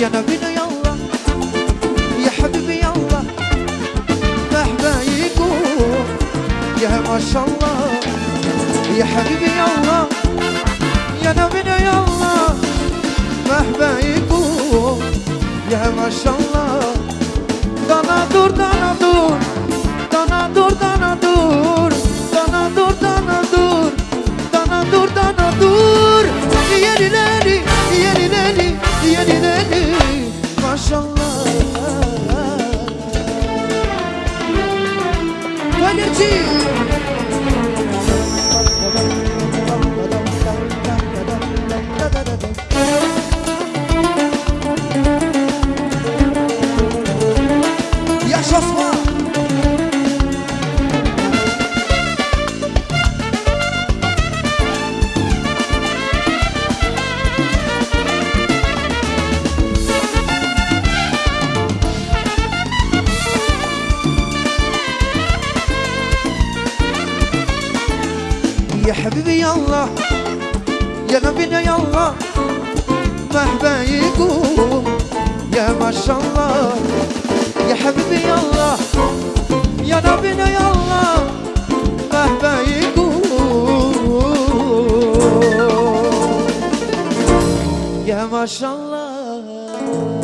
يا نبينا يلا يا حبيبي يلا مهما يكون يا ما شاء الله يا حبيبي يلا يا نبينا يا ما شاء الله. Yasha Osman يا حبيبي يلا يا نبينا يلا مهما يقوم يا ما شاء الله يا حبيبي يلا يا نبينا يلا مهما يقوم يا ما شاء الله.